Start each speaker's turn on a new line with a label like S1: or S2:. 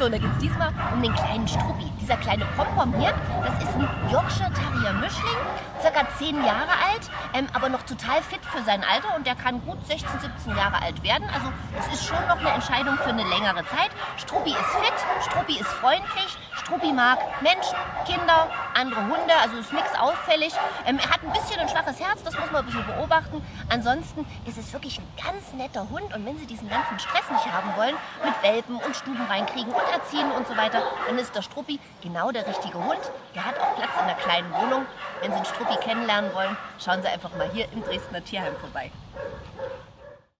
S1: So, und da geht es diesmal um den kleinen Struppi. Dieser kleine Pompom hier, das ist ein Yorkshire Terrier Mischling, circa 10 Jahre alt, ähm, aber noch total fit für sein Alter und der kann gut 16, 17 Jahre alt werden. Also das ist schon noch eine Entscheidung für eine längere Zeit. Struppi ist fit, Struppi ist freundlich, Struppi mag Menschen, Kinder, andere Hunde, also ist nichts auffällig. Ähm, er hat ein bisschen ein schwaches Herz, das muss man ein bisschen beobachten. Ansonsten ist es wirklich ein ganz netter Hund und wenn Sie diesen ganzen Stress nicht haben wollen, mit Welpen und Stuben reinkriegen und erziehen und so weiter, dann ist der Struppi genau der richtige Hund. Der hat auch Platz in der kleinen Wohnung. Wenn Sie einen Struppi kennenlernen wollen, schauen Sie einfach mal hier im Dresdner Tierheim vorbei.